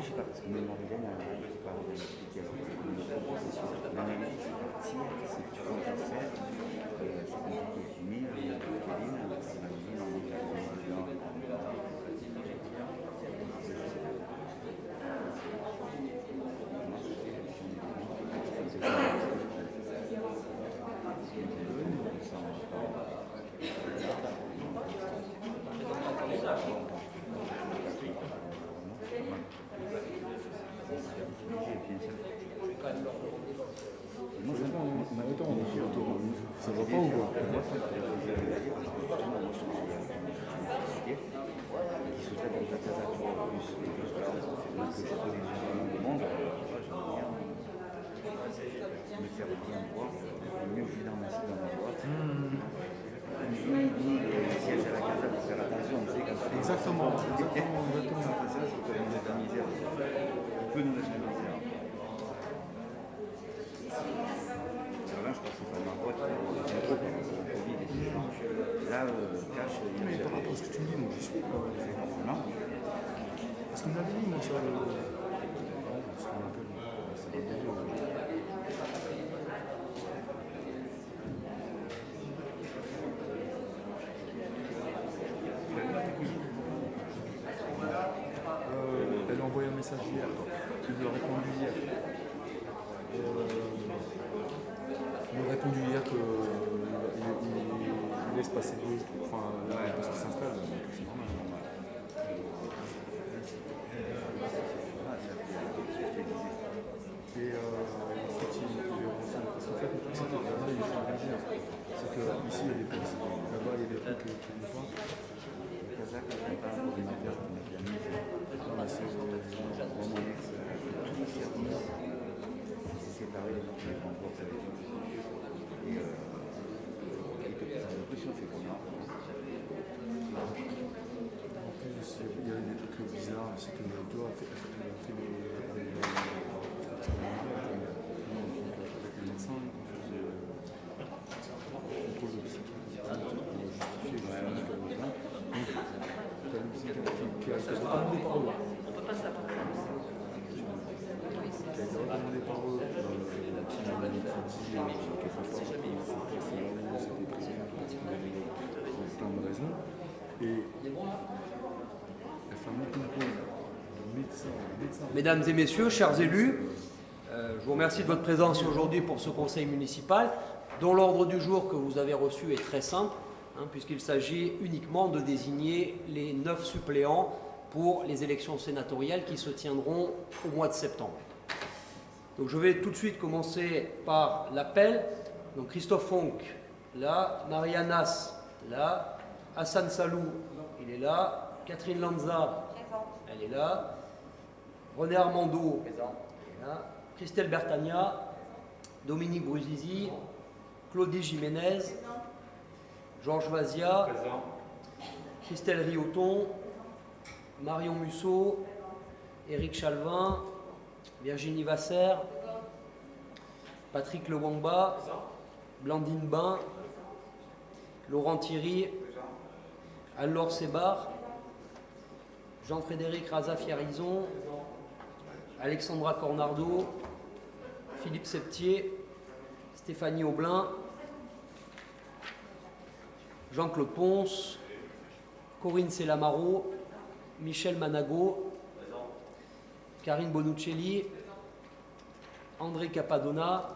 je sais pas, parce que même sur l'analyse c'est euh, c'est compliqué Kevin, c'est ma vie, on est Moi, je pas, on a autant, on est autour. Ça va pas ou quoi Moi, ça me fait plaisir de le dire, parce que justement, moi, je suis en qui se traite avec la casa en plus, et que je que je connais généralement le monde, j'aime bien me faire bien voir, mieux vu dans ma dans ma boîte. Ni, ni le siège à la casa pour faire attention, tu sais, quand tu Exactement, exactement, Quand exactement. on fait ça, c'est comme nous mettre en misère. On peut nous mettre en misère. Alors là, je pense que c'est pas ma boîte, c'est un peu par rapport au Covid et tout ça. Là, euh, cash, il y a Mais par rapport à ce que tu me dis, moi, j'y suis pas. Non Parce qu'on m'avait dit, moi, sur le. Ah, parce qu'on m'appelle, ça va bien dur. Euh, elle a envoyé un message hier, il lui a répondu hier. Euh, il lui a répondu hier qu'il il, laisse passer deux, enfin, parce qu'il s'installe, donc c'est normal. Et euh, ensuite, il. Parce qu'en fait, le truc, c'est que là-bas, il faut réagir. C'est qu'ici, il y a des postes. Là-bas, il y a des trucs qui ne pas. Le c'est euh, le séparé notre remporte avec lui. Et euh, il on y a des trucs bizarres. C'est que toi, a fait, a fait les. les- on recommandé par eux. qui a été recommandé par eux, euh, qui m'a dit euh, quelque part, c'est là où c'était président parce qu'il avait pour Mesdames et messieurs, chers élus, euh, je vous remercie de votre présence aujourd'hui pour ce conseil municipal, dont l'ordre du jour que vous avez reçu est très simple, hein, puisqu'il s'agit uniquement de désigner les neuf suppléants pour les élections sénatoriales qui se tiendront au mois de septembre. Donc je vais tout de suite commencer par l'appel. Donc Christophe Fonck, là, Marianne Nas, là, Hassan Salou, il est là, Catherine Lanza, elle est là, René Armando, elle est là, Christelle Bertagna, Dominique Bruzizi, Claudie Jiménez, Georges Vazia, Christelle Rioton, Marion Musso, Éric Chalvin, Virginie Vasser, Patrick Lewamba, Blandine Bain, Laurent Thierry, Anne-Laure Sébar, Jean-Frédéric Raza-Fiarizon, Alexandra Cornardo, Philippe Septier, Stéphanie Aublin, Jean-Claude Ponce, Corinne Selamaro, Michel Manago, Karine Bonuccelli, André Capadonna,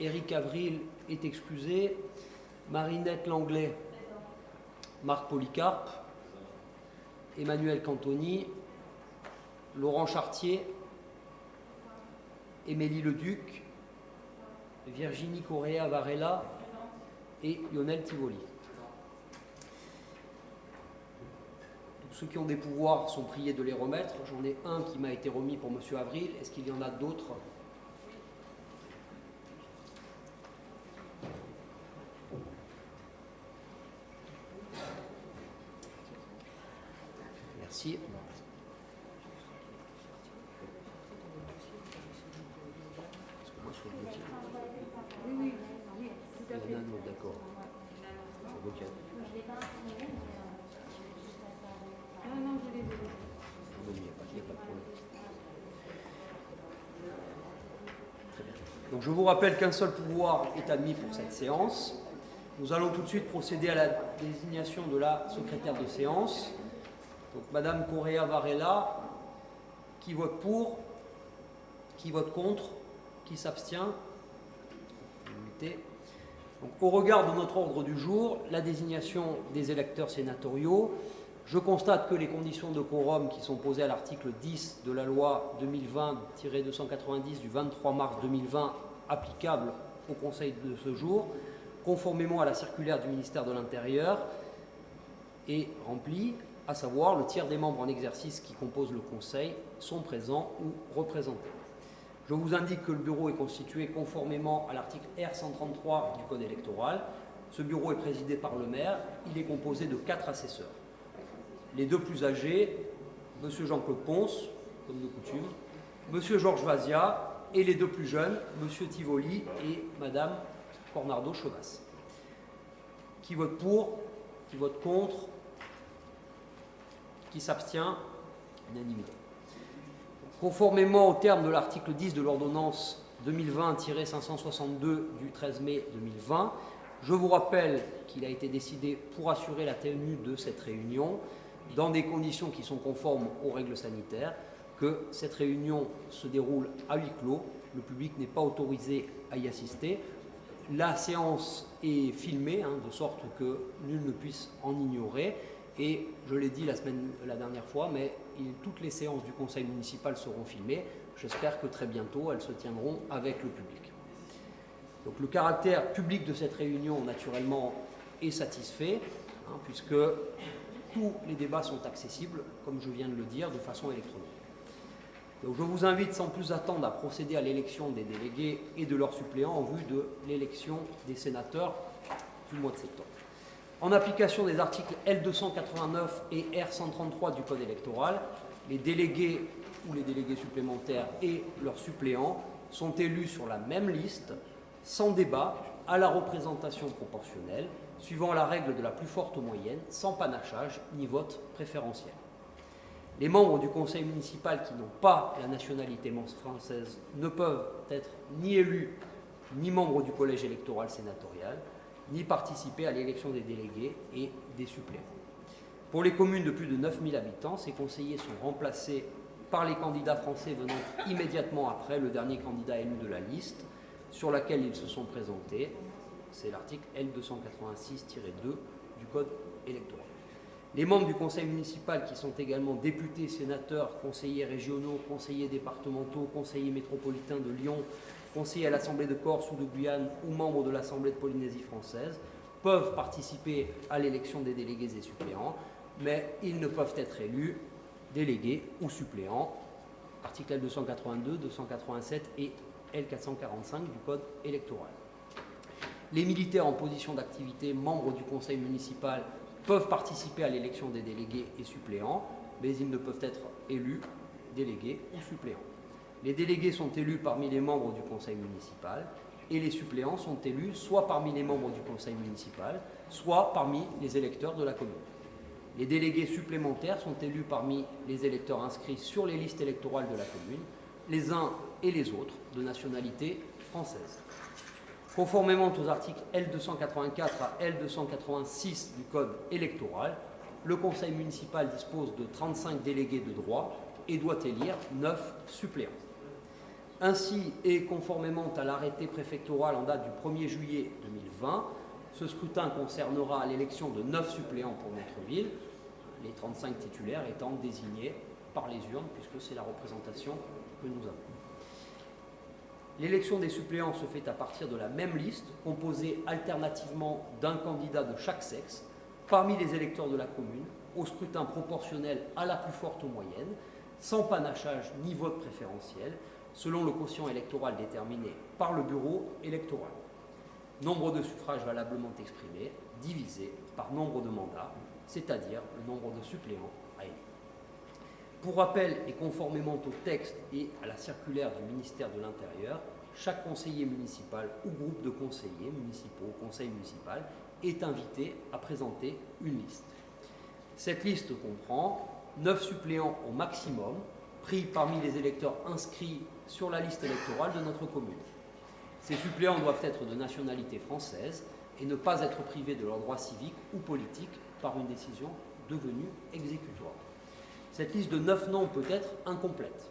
Éric Avril est excusé, Marinette Langlais, Marc Polycarpe, Emmanuel Cantoni, Laurent Chartier, Émilie Leduc, Virginie Correa Varela et Lionel Tivoli. Tous ceux qui ont des pouvoirs sont priés de les remettre. J'en ai un qui m'a été remis pour M. Avril. Est-ce qu'il y en a d'autres Merci. Est-ce que moi, sur le dossier Oui, oui, oui, tout à Il fait. y en a un autre, d'accord. Sur le dossier. Non, non, je les ai. Non, il n'y a pas- il n'y a pas de problème. Très bien. Donc je vous rappelle qu'un seul pouvoir est admis pour cette séance. Nous allons tout de suite procéder à la désignation de la secrétaire de séance. Donc Madame Correa Varela, qui vote pour, qui vote contre, qui s'abstient. Au regard de notre ordre du jour, la désignation des électeurs sénatoriaux, je constate que les conditions de quorum qui sont posées à l'article 10 de la loi 2020-290 du 23 mars 2020 applicable au Conseil de ce jour, conformément à la circulaire du ministère de l'Intérieur, est remplie, à savoir le tiers des membres en exercice qui composent le Conseil sont présents ou représentés. Je vous indique que le bureau est constitué conformément à l'article R133 du Code électoral. Ce bureau est présidé par le maire. Il est composé de quatre assesseurs. Les deux plus âgés, M. Jean-Claude Ponce, comme de coutume, M. Georges Vazia, et les deux plus jeunes, M. Tivoli et Mme Cornardo Chevas. Qui vote pour Qui vote contre Qui s'abstient Unanimité. Conformément au terme de l'article 10 de l'ordonnance 2020-562 du 13 mai 2020, je vous rappelle qu'il a été décidé pour assurer la tenue de cette réunion dans des conditions qui sont conformes aux règles sanitaires, que cette réunion se déroule à huis clos, le public n'est pas autorisé à y assister. La séance est filmée, hein, de sorte que nul ne puisse en ignorer. Et je l'ai dit la, semaine, la dernière fois, mais toutes les séances du conseil municipal seront filmées. J'espère que très bientôt, elles se tiendront avec le public. Donc le caractère public de cette réunion, naturellement, est satisfait, hein, puisque tous les débats sont accessibles, comme je viens de le dire, de façon électronique. Je vous invite sans plus attendre à procéder à l'élection des délégués et de leurs suppléants en vue de l'élection des sénateurs du mois de septembre. En application des articles L289 et R133 du Code électoral, les délégués ou les délégués supplémentaires et leurs suppléants sont élus sur la même liste, sans débat, à la représentation proportionnelle, suivant la règle de la plus forte moyenne, sans panachage ni vote préférentiel. Les membres du conseil municipal qui n'ont pas la nationalité française ne peuvent être ni élus ni membres du collège électoral sénatorial, ni participer à l'élection des délégués et des suppléants. Pour les communes de plus de 9000 habitants, ces conseillers sont remplacés par les candidats français venant immédiatement après le dernier candidat élu de la liste sur laquelle ils se sont présentés. C'est l'article L286-2 du Code électoral. Les membres du conseil municipal qui sont également députés, sénateurs, conseillers régionaux, conseillers départementaux, conseillers métropolitains de Lyon, conseillers à l'Assemblée de Corse ou de Guyane ou membres de l'Assemblée de Polynésie française peuvent participer à l'élection des délégués et suppléants, mais ils ne peuvent être élus délégués ou suppléants. Article L282, 287 et L445 du Code électoral. Les militaires en position d'activité, membres du conseil municipal, peuvent participer à l'élection des délégués et suppléants, mais ils ne peuvent être élus, délégués ou suppléants. Les délégués sont élus parmi les membres du conseil municipal et les suppléants sont élus soit parmi les membres du conseil municipal, soit parmi les électeurs de la commune. Les délégués supplémentaires sont élus parmi les électeurs inscrits sur les listes électorales de la commune, les uns et les autres de nationalité française. Conformément aux articles L284 à L286 du Code électoral, le conseil municipal dispose de 35 délégués de droit et doit élire 9 suppléants. Ainsi, et conformément à l'arrêté préfectoral en date du 1er juillet 2020, ce scrutin concernera l'élection de 9 suppléants pour notre ville, les 35 titulaires étant désignés par les urnes, puisque c'est la représentation que nous avons. L'élection des suppléants se fait à partir de la même liste, composée alternativement d'un candidat de chaque sexe, parmi les électeurs de la commune, au scrutin proportionnel à la plus forte moyenne, sans panachage ni vote préférentiel, selon le quotient électoral déterminé par le bureau électoral. Nombre de suffrages valablement exprimés divisé par nombre de mandats, c'est-à-dire le nombre de suppléants. Pour rappel et conformément au texte et à la circulaire du ministère de l'Intérieur, chaque conseiller municipal ou groupe de conseillers municipaux au conseil municipal est invité à présenter une liste. Cette liste comprend 9 suppléants au maximum, pris parmi les électeurs inscrits sur la liste électorale de notre commune. Ces suppléants doivent être de nationalité française et ne pas être privés de leurs droits civiques ou politiques par une décision devenue exécutoire. Cette liste de 9 noms peut être incomplète.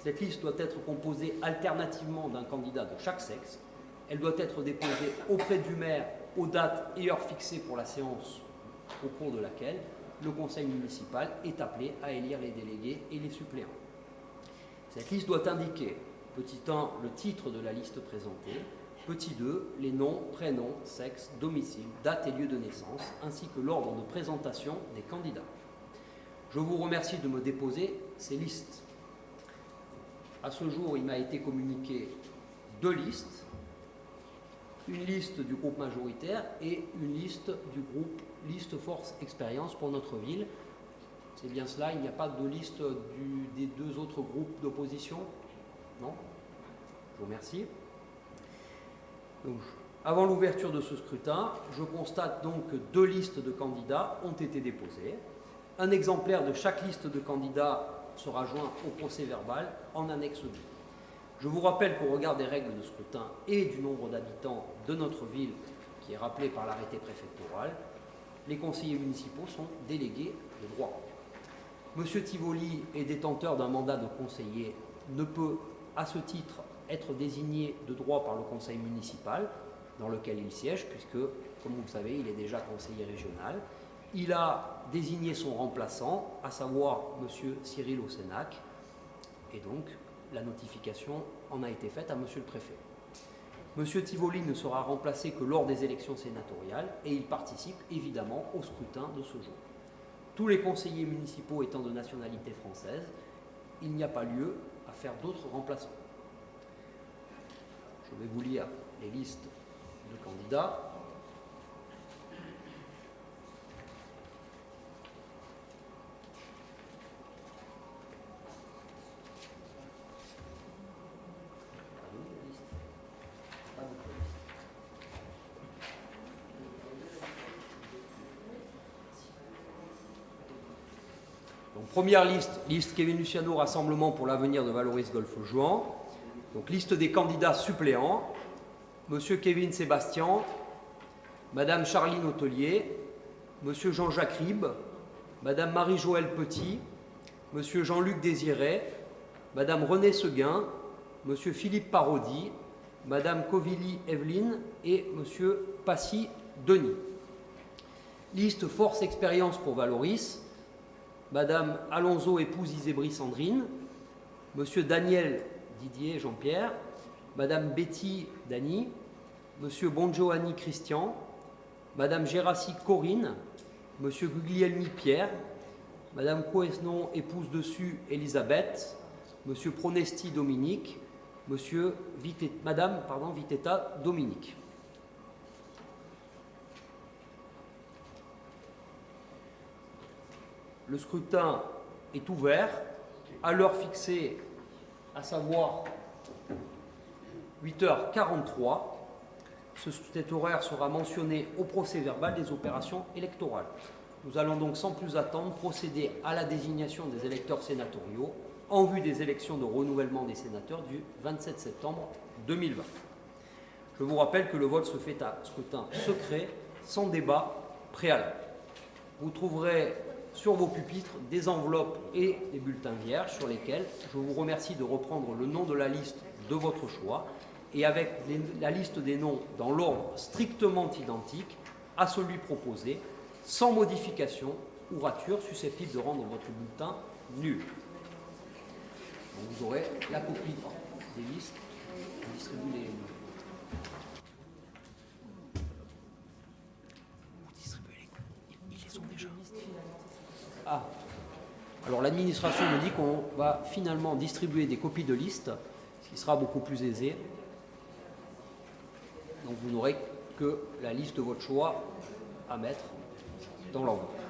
Cette liste doit être composée alternativement d'un candidat de chaque sexe. Elle doit être déposée auprès du maire aux dates et heures fixées pour la séance au cours de laquelle le conseil municipal est appelé à élire les délégués et les suppléants. Cette liste doit indiquer, petit 1, le titre de la liste présentée, petit 2, les noms, prénoms, sexe, domicile, date et lieu de naissance, ainsi que l'ordre de présentation des candidats. Je vous remercie de me déposer ces listes. À ce jour, il m'a été communiqué deux listes, une liste du groupe majoritaire et une liste du groupe Liste Force Expérience pour notre ville. C'est bien cela, il n'y a pas de liste des deux autres groupes d'opposition? Non? Je vous remercie. Avant l'ouverture de ce scrutin, je constate donc que deux listes de candidats ont été déposées. Un exemplaire de chaque liste de candidats sera joint au procès verbal en annexe 2. Je vous rappelle qu'au regard des règles de scrutin et du nombre d'habitants de notre ville, qui est rappelé par l'arrêté préfectoral, les conseillers municipaux sont délégués de droit. Monsieur Tivoli est détenteur d'un mandat de conseiller, ne peut à ce titre être désigné de droit par le conseil municipal dans lequel il siège, puisque, comme vous le savez, il est déjà conseiller régional. Il a désigné son remplaçant, à savoir Monsieur Cyril Ossenac, et donc la notification en a été faite à Monsieur le préfet. Monsieur Tivoli ne sera remplacé que lors des élections sénatoriales et il participe évidemment au scrutin de ce jour. Tous les conseillers municipaux étant de nationalité française, il n'y a pas lieu à faire d'autres remplaçants. Je vais vous lire les listes de candidats. Première liste, liste Kevin Luciano, Rassemblement pour l'avenir de Valoris Golfe Jouan. Donc, liste des candidats suppléants. Monsieur Kevin Sébastien, Madame Charline Hôtelier, Monsieur Jean-Jacques Ribes, Madame Marie-Joëlle Petit, Monsieur Jean-Luc Désiré, Madame Renée Seguin, Monsieur Philippe Parodi, Madame Covilly Evelyne et Monsieur Passy Denis. Liste Force Expérience pour Valoris, Madame Alonso épouse Isébry Sandrine, Monsieur Daniel Didier Jean-Pierre, Madame Betty Dany, Monsieur Bongiovanni Christian, Madame Gérassi Corinne, Monsieur Guglielmi Pierre, Madame Coesnon épouse dessus Elisabeth, Monsieur Pronesti Dominique, Monsieur Madame pardon, Vitetta Dominique. Le scrutin est ouvert à l'heure fixée, à savoir 8h43. Ce- Cet horaire sera mentionné au procès verbal des opérations électorales. Nous allons donc sans plus attendre procéder à la désignation des électeurs sénatoriaux en vue des élections de renouvellement des sénateurs du 27 septembre 2020. Je vous rappelle que le vote se fait à scrutin secret, sans débat préalable. Vous trouverez sur vos pupitres des enveloppes et des bulletins vierges sur lesquels je vous remercie de reprendre le nom de la liste de votre choix et avec la liste des noms dans l'ordre strictement identique à celui proposé, sans modification ou rature susceptible de rendre votre bulletin nul. Vous aurez la copie des listes. On distribue les- Ah. Alors l'administration me dit qu'on va finalement distribuer des copies de listes, ce qui sera beaucoup plus aisé. Donc vous n'aurez que la liste de votre choix à mettre dans l'enveloppe.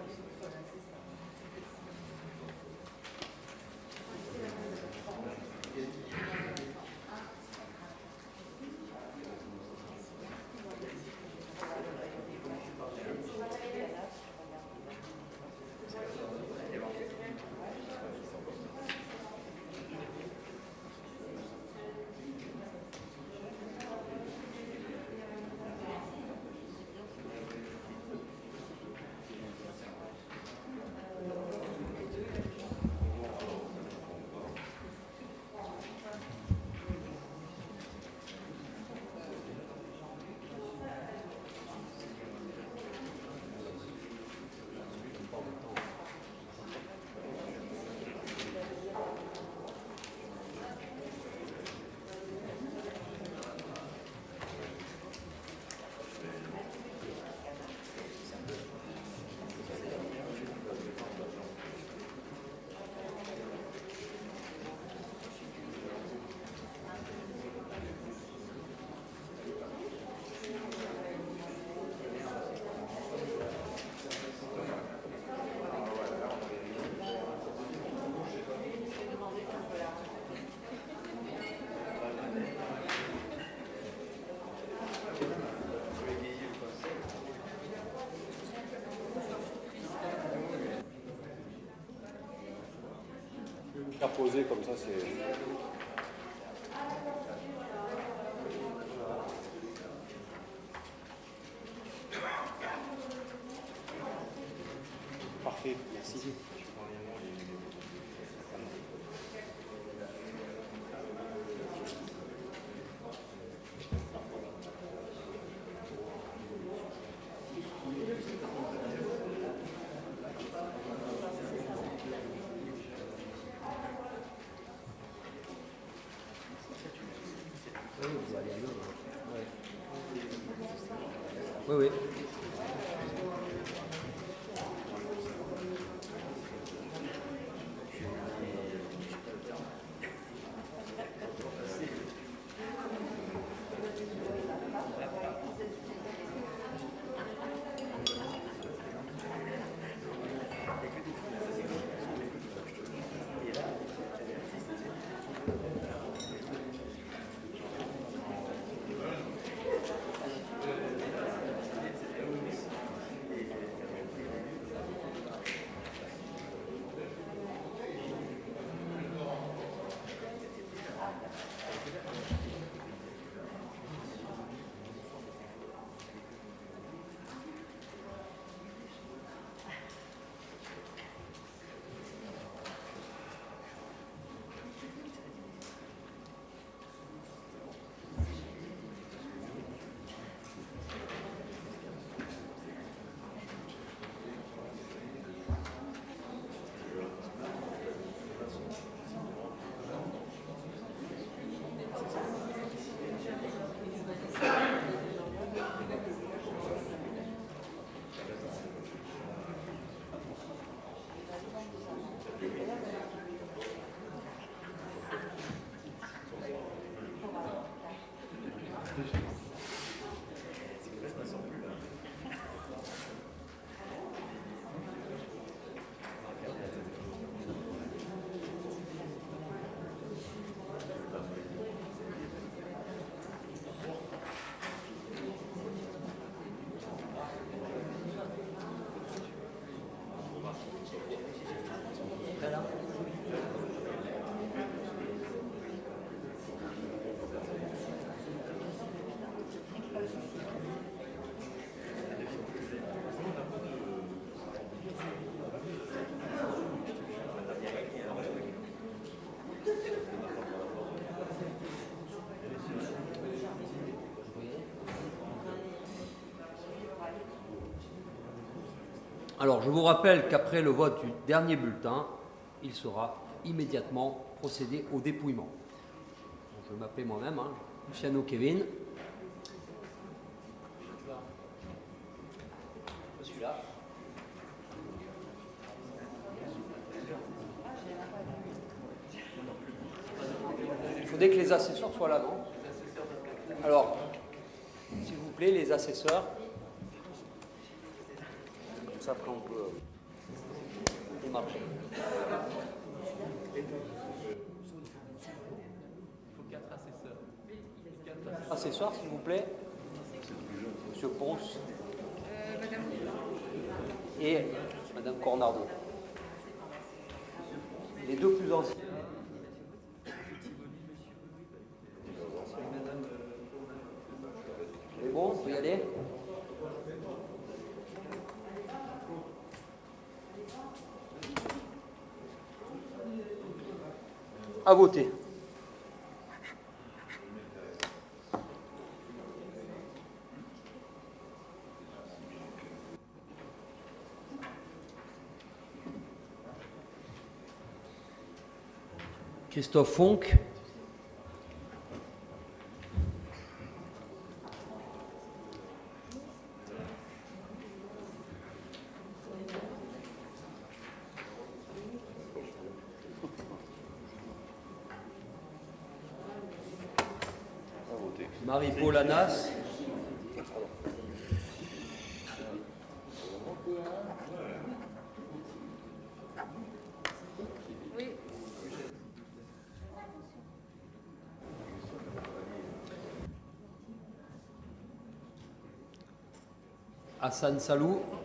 Poser comme ça, c'est. Parfait, merci. Oui, oui. Deixa. Alors, je vous rappelle qu'après le vote du dernier bulletin, il sera immédiatement procédé au dépouillement. Je vais m'appeler moi-même, hein, Luciano Kevin. Je suis là. Il faudrait que les assesseurs soient là, non? Alors, s'il vous plaît, les assesseurs. Ça, après, on peut démarcher. Assesseurs, s'il vous plaît. Monsieur Ponce. Et Madame Cornardo. Les deux plus anciens. C'est bon, on peut y aller À voter. Christophe Fonck. Marie-Paul Anas. Hassan Salou.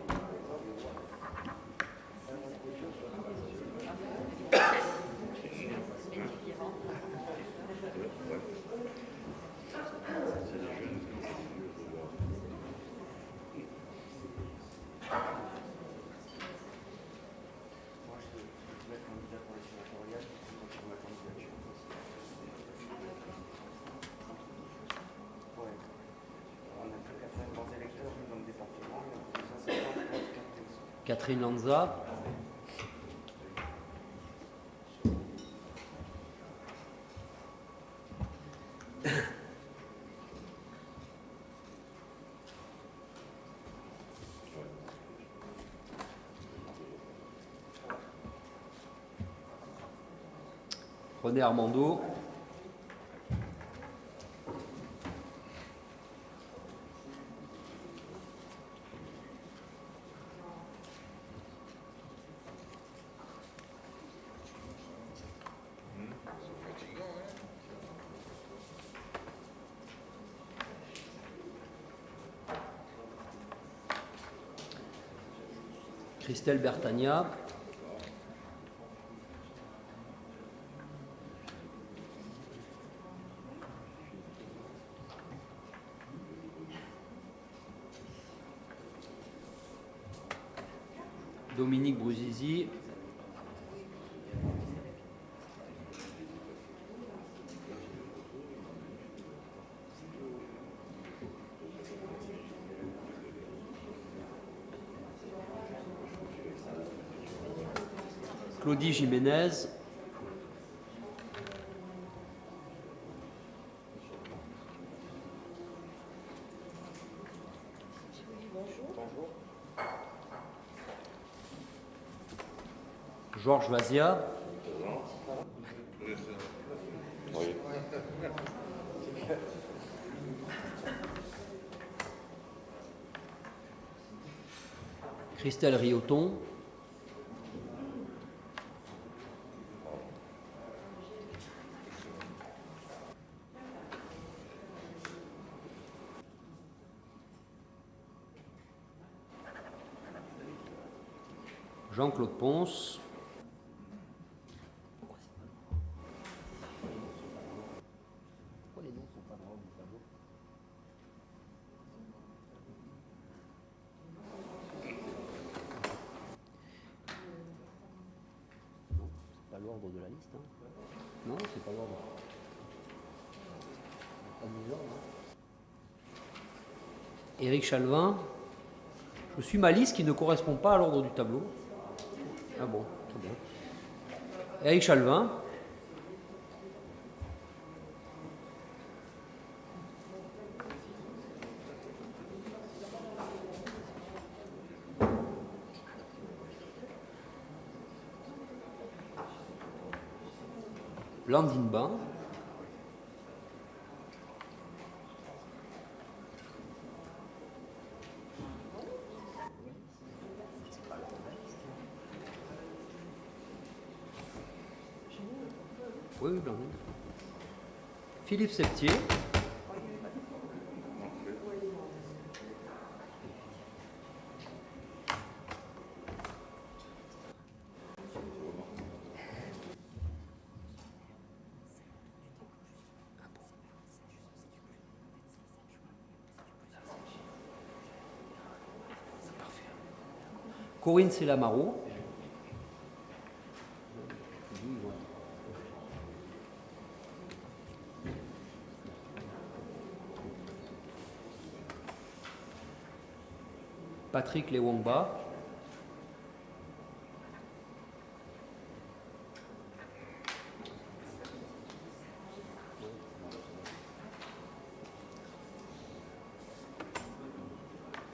René Armando. Christelle Bertagna. Dominique Brouzizi. Claudie Jiménez. Georges Vazia. Christelle Rioton. L'ordre de la liste. hein. Non, c'est pas l'ordre. Pas l'ordre, hein. Éric Chalvin. Je suis ma liste qui ne correspond pas à l'ordre du tableau. Ah bon, très bien. Eric Chalvin. Blandine Bain. Oui. Philippe Septier. Corinne Selamaro. Patrick Lewongba.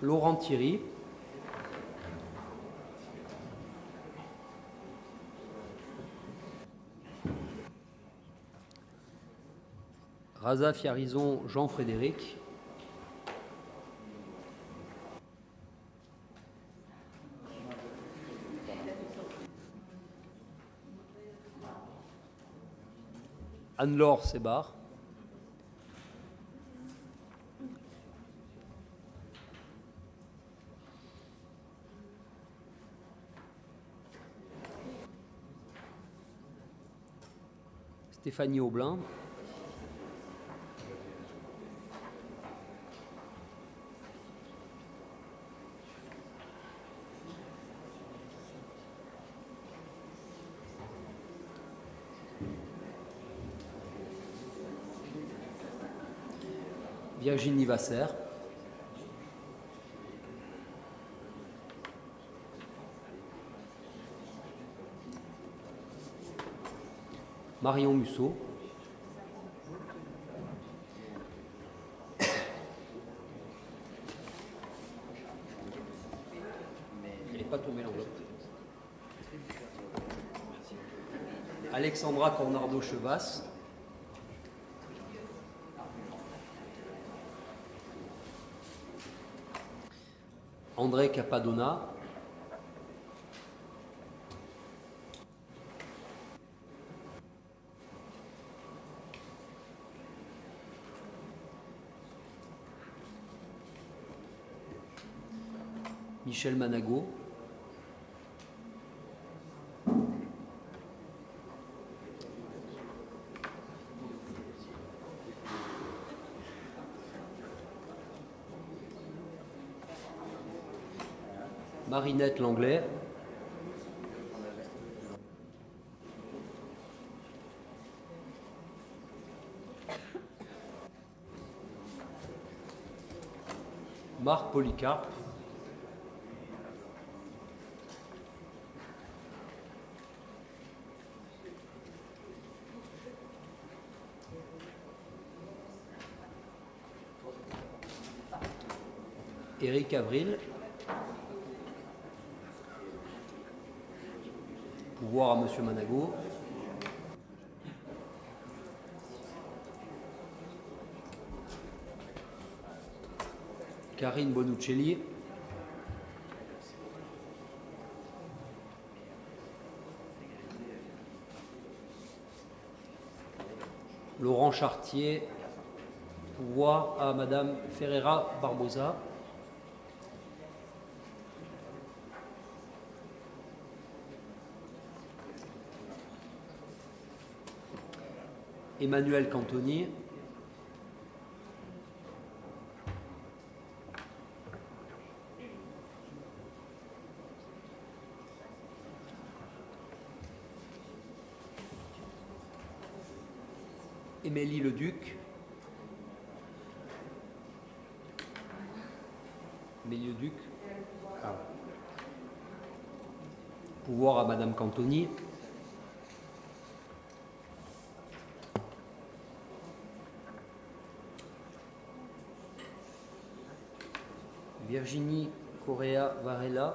Laurent Thierry. Raza Fiarison, Jean-Frédéric. Anne-Laure Sébar. Stéphanie Aublin. Virginie Vasser. Marion Musso. Elle n'est pas tombée l'enveloppe. Alexandra Cornardo-Chevas. André Capadonna. Michel Manago. Marinette Langlais. Marc Polycarpe. Éric Avril. À Monsieur Manago. Karine Bonuccelli. Laurent Chartier. Pouvoir à Madame Ferreira Barbosa. Emmanuel Cantoni. Émilie Leduc. Émilie Leduc. Ah. Pouvoir à Madame Cantoni. Virginie Correa Varela.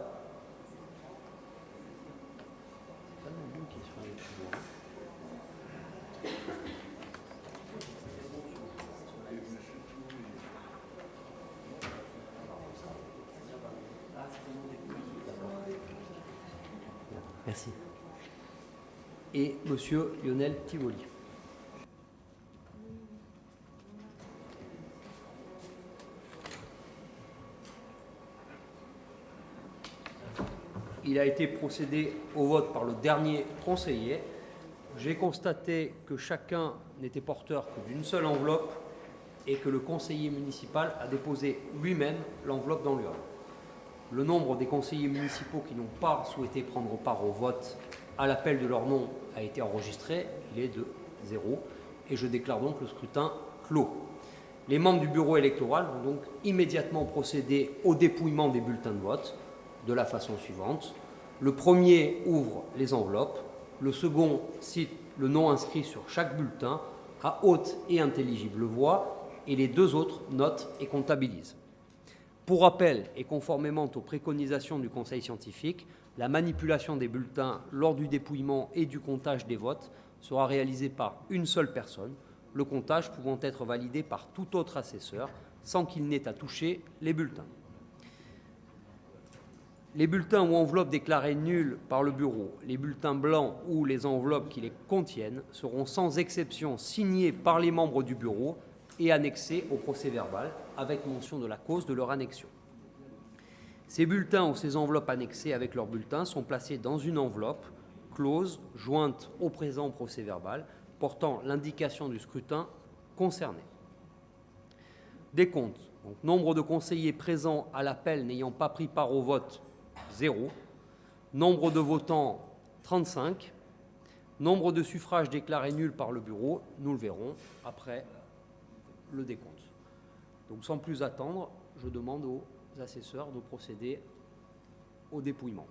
Merci. Et Monsieur Lionel Tivoli. Il a été procédé au vote par le dernier conseiller. J'ai constaté que chacun n'était porteur que d'une seule enveloppe et que le conseiller municipal a déposé lui-même l'enveloppe dans l'urne. Le nombre des conseillers municipaux qui n'ont pas souhaité prendre part au vote à l'appel de leur nom a été enregistré. Il est de zéro. Et je déclare donc le scrutin clos. Les membres du bureau électoral vont donc immédiatement procéder au dépouillement des bulletins de vote de la façon suivante. Le premier ouvre les enveloppes. Le second cite le nom inscrit sur chaque bulletin à haute et intelligible voix et les deux autres notent et comptabilisent. Pour rappel et conformément aux préconisations du Conseil scientifique, la manipulation des bulletins lors du dépouillement et du comptage des votes sera réalisée par une seule personne, le comptage pouvant être validé par tout autre assesseur sans qu'il n'ait à toucher les bulletins. Les bulletins ou enveloppes déclarés nuls par le bureau, les bulletins blancs ou les enveloppes qui les contiennent seront sans exception signés par les membres du bureau et annexés au procès verbal avec mention de la cause de leur annexion. Ces bulletins ou ces enveloppes annexées avec leurs bulletins sont placés dans une enveloppe close jointe au présent procès verbal portant l'indication du scrutin concerné. Donc, nombre de conseillers présents à l'appel n'ayant pas pris part au vote, 0. Nombre de votants, 35. Nombre de suffrages déclarés nuls par le bureau, nous le verrons après le décompte. Donc sans plus attendre, je demande aux assesseurs de procéder au dépouillement.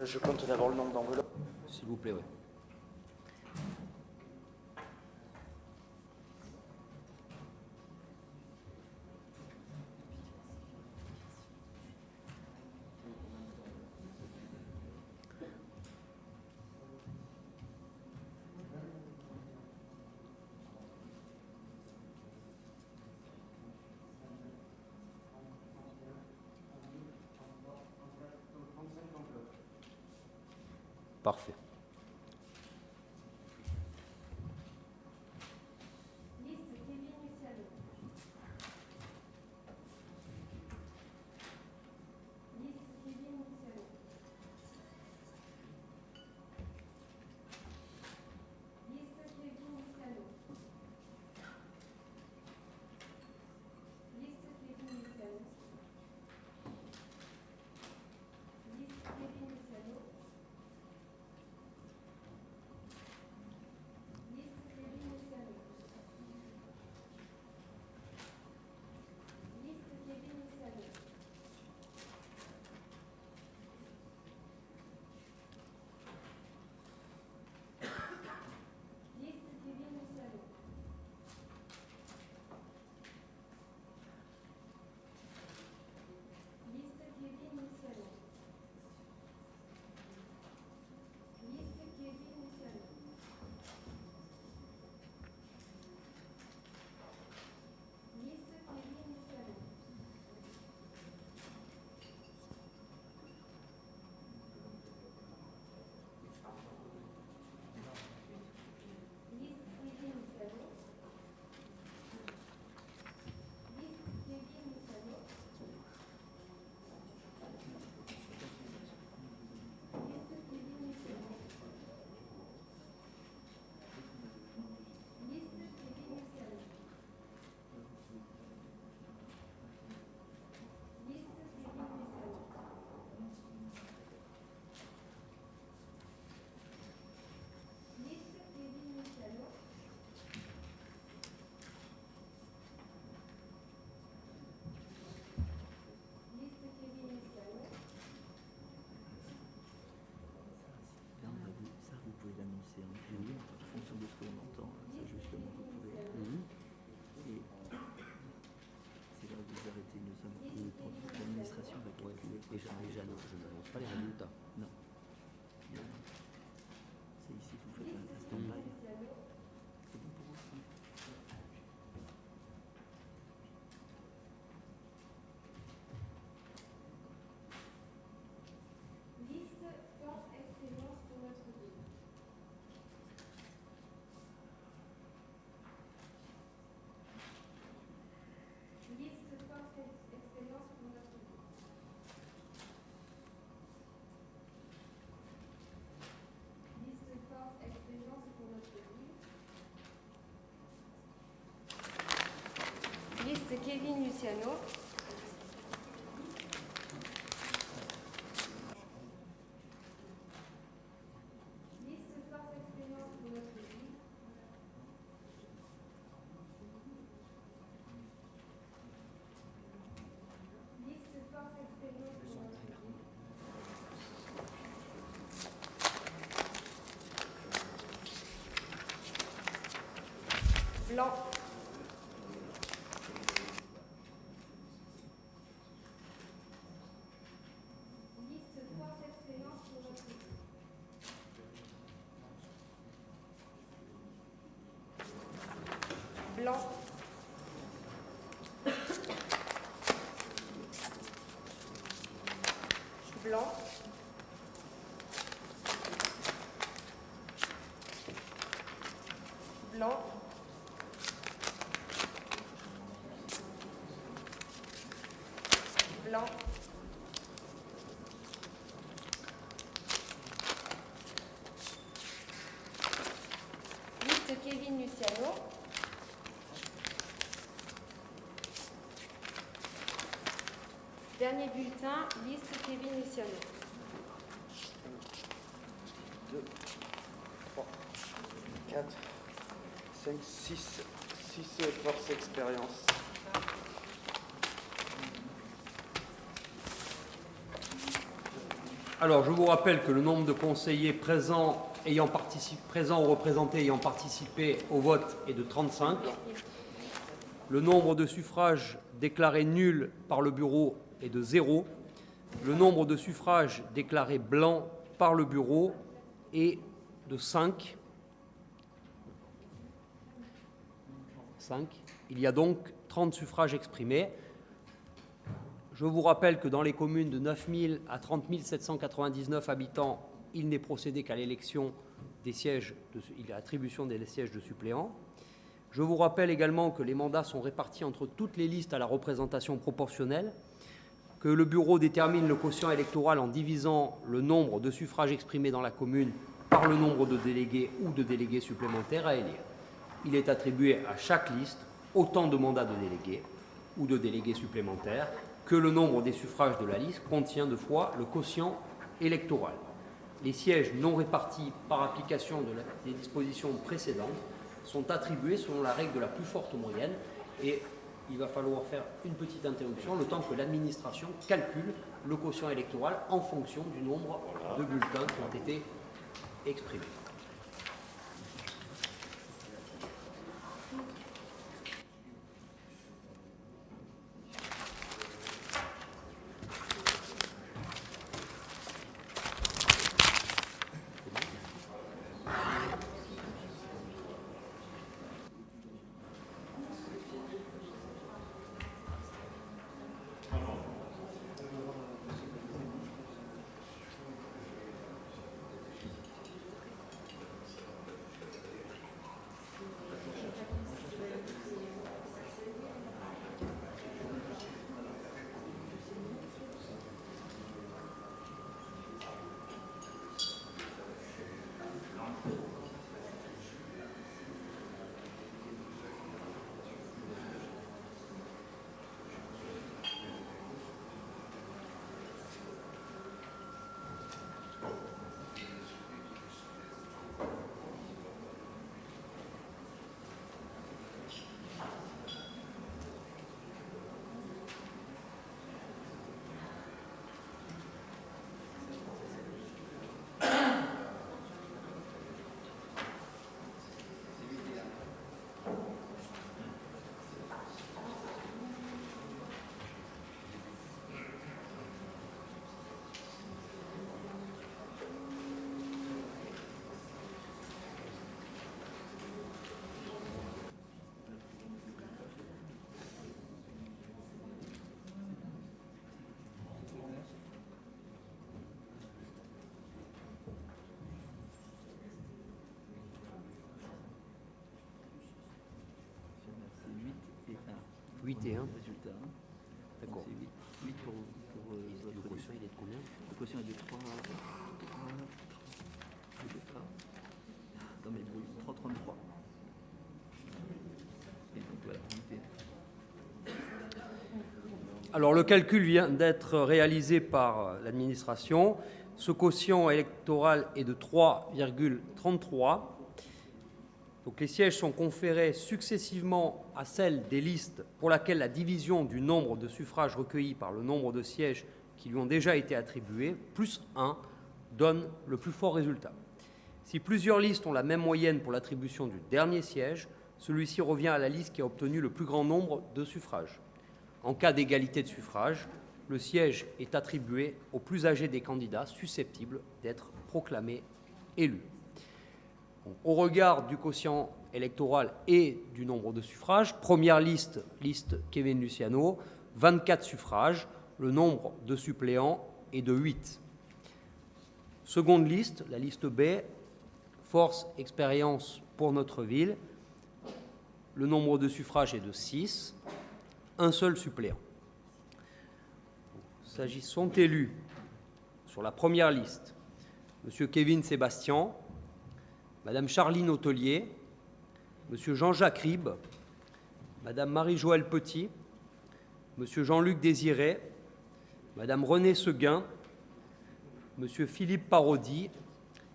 Je compte d'abord le nombre d'enveloppes. S'il vous plaît, oui. Parfait. en fonction de ce que l'on entend, ça justement vous pouvez. Mm -hmm. Et c'est là où vous arrêtez, nous sommes. L'administration va calculer. Oui, et je n'annonce pas les résultats. Kevin Luciano. Liste force expérience pour notre ville. Liste force expérience pour notre. Blanc. Liste force expérience pour notre ville. Blanc. Blanc. Blanc. Blanc. Liste Kevin Luciano. Dernier bulletin, liste Kevin Luciano. 2, 3, 4, 5, 6. 6 force expérience. Alors, je vous rappelle que le nombre de conseillers présents, ou représentés ayant participé au vote est de 35. Le nombre de suffrages déclarés nuls par le bureau est de 0. Le nombre de suffrages déclarés blancs par le bureau est de 5. 5. Il y a donc 30 suffrages exprimés. Je vous rappelle que dans les communes de 9 000 à 30 799 habitants, il n'est procédé qu'à l'élection des sièges, de, il y a attribution des sièges de suppléants. Je vous rappelle également que les mandats sont répartis entre toutes les listes à la représentation proportionnelle, que le bureau détermine le quotient électoral en divisant le nombre de suffrages exprimés dans la commune par le nombre de délégués ou de délégués supplémentaires à élire. Il est attribué à chaque liste autant de mandats de délégués ou de délégués supplémentaires que le nombre des suffrages de la liste contient de fois le quotient électoral. Les sièges non répartis par application des dispositions précédentes sont attribués selon la règle de la plus forte moyenne et il va falloir faire une petite interruption le temps que l'administration calcule le quotient électoral en fonction du nombre de bulletins qui ont été exprimés. 8 et 1. Résultat. D'accord. C'est 8, 8 pour, pour euh, votre quotient, il est de combien Le quotient est de 3, 3, 3, non mais oui, 3, 33. Et donc voilà, 8 et 1. Alors le calcul vient d'être réalisé par l'administration. Ce quotient électoral est de 3,33. Donc les sièges sont conférés successivement à celle des listes pour laquelle la division du nombre de suffrages recueillis par le nombre de sièges qui lui ont déjà été attribués, plus 1, donne le plus fort résultat. Si plusieurs listes ont la même moyenne pour l'attribution du dernier siège, celui-ci revient à la liste qui a obtenu le plus grand nombre de suffrages. En cas d'égalité de suffrages, le siège est attribué au plus âgé des candidats susceptibles d'être proclamés élus. Au regard du quotient électoral et du nombre de suffrages, première liste, liste Kevin Luciano, 24 suffrages, le nombre de suppléants est de 8. Seconde liste, la liste B, force, expérience pour notre ville, le nombre de suffrages est de 6, un seul suppléant. Sont élus sur la première liste M. Kevin Sébastien, Madame Charline Hôtelier, Monsieur Jean-Jacques Ribes, Madame Marie-Joëlle Petit, Monsieur Jean-Luc Désiré, Madame Renée Seguin, Monsieur Philippe Parodi,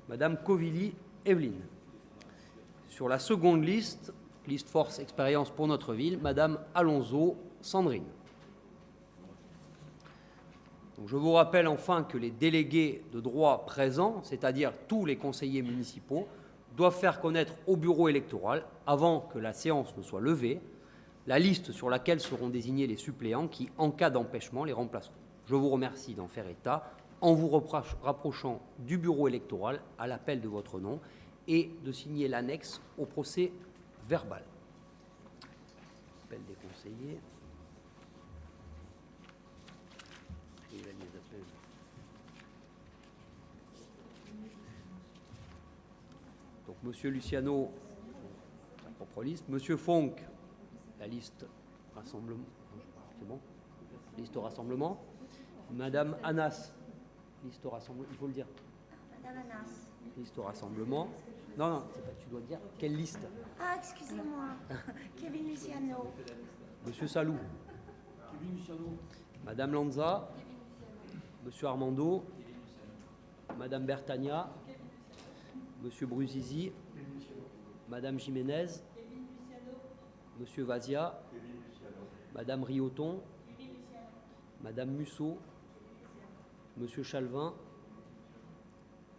Madame Covilly Evelyne. Sur la seconde liste, liste force expérience pour notre ville, Madame Alonso Sandrine. Je vous rappelle enfin que les délégués de droit présents, c'est-à-dire tous les conseillers municipaux, doivent faire connaître au bureau électoral, avant que la séance ne soit levée, la liste sur laquelle seront désignés les suppléants qui, en cas d'empêchement, les remplaceront. Je vous remercie d'en faire état en vous rapprochant du bureau électoral à l'appel de votre nom et de signer l'annexe au procès verbal. Appel des conseillers. Donc, Monsieur Luciano, sa propre liste. Monsieur Fonck, la liste rassemblement. C'est bon Liste rassemblement. Madame Anas, liste rassemblement. Il faut le dire. Madame Anas. Liste rassemblement. Non, non, c'est pas, tu dois dire quelle liste Ah, excusez-moi. Kevin Luciano. Monsieur Salou. Madame Lanza. Monsieur Armando. Madame Bertagna. Monsieur Bruzizi. Madame Jiménez. Monsieur Vazia. Madame Rioton. Madame Musso. Monsieur Chalvin.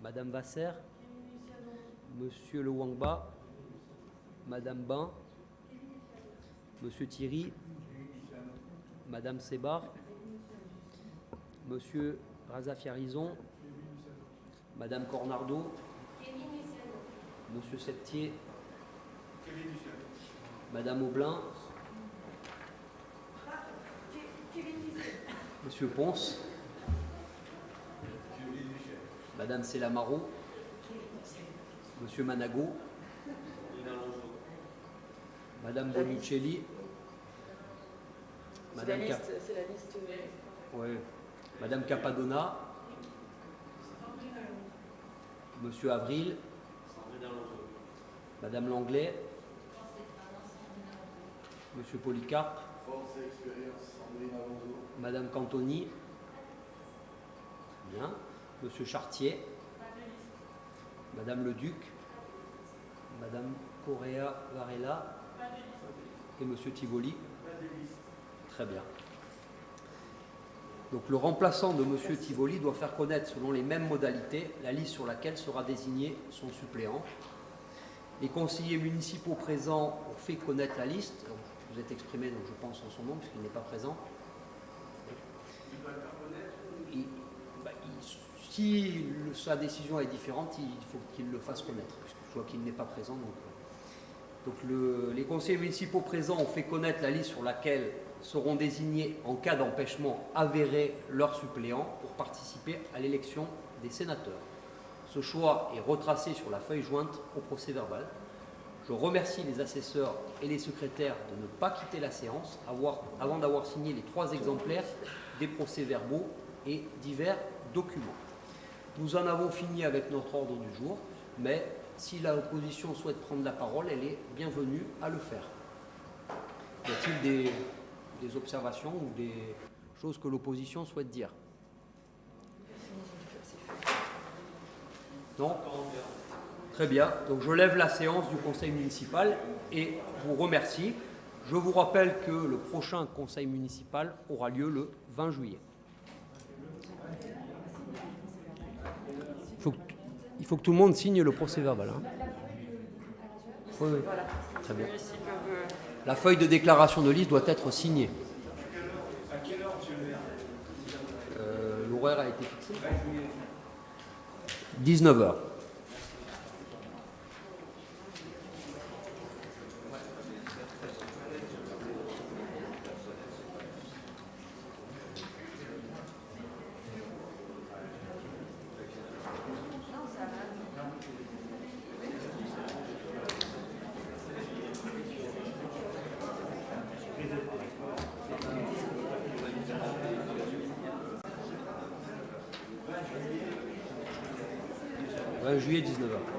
Madame Vasser. Monsieur Le Wangba. Madame Bain. Monsieur Thierry, Madame Sébar, Monsieur Razafiarison, Madame Cornardo, Monsieur Septier, Madame Aublin, Monsieur Ponce, Madame Selamaro, Monsieur Manago, Madame Bonuccelli, C'est la Madame Cap- la liste. Ouais. Madame Capadonna, Monsieur Avril, Madame Langlais, Monsieur Polycarpe, Madame Cantoni, bien, Monsieur Chartier, Madame Leduc, Madame Correa Varela. Et Monsieur Tivoli. Très bien. Donc le remplaçant de M. Tivoli doit faire connaître selon les mêmes modalités la liste sur laquelle sera désigné son suppléant. Les conseillers municipaux présents ont fait connaître la liste. Donc, vous êtes exprimé, donc je pense en son nom, puisqu'il n'est pas présent. Il- bah, il- si le- sa décision est différente, il faut qu'il le fasse connaître, puisque je vois qu'il n'est pas présent. Donc, euh, donc le- les conseillers municipaux présents ont fait connaître la liste sur laquelle seront désignés en cas d'empêchement avéré leurs suppléants pour participer à l'élection des sénateurs. Ce choix est retracé sur la feuille jointe au procès verbal. Je remercie les assesseurs et les secrétaires de ne pas quitter la séance avant d'avoir signé les trois exemplaires des procès-verbaux et divers documents. Nous en avons fini avec notre ordre du jour, mais si l'opposition souhaite prendre la parole, elle est bienvenue à le faire. Y a-t-il des, des observations ou des choses que l'opposition souhaite dire? Non? Très bien. Donc je lève la séance du conseil municipal et vous remercie. Je vous rappelle que le prochain conseil municipal aura lieu le 20 juillet. Il faut que, il faut que tout le monde signe le procès verbal. hein. Oui, oui. Très bien. La feuille de déclaration de liste doit être signée. Euh, L'horaire a été fixé 19h. Ouais, juillet 19h.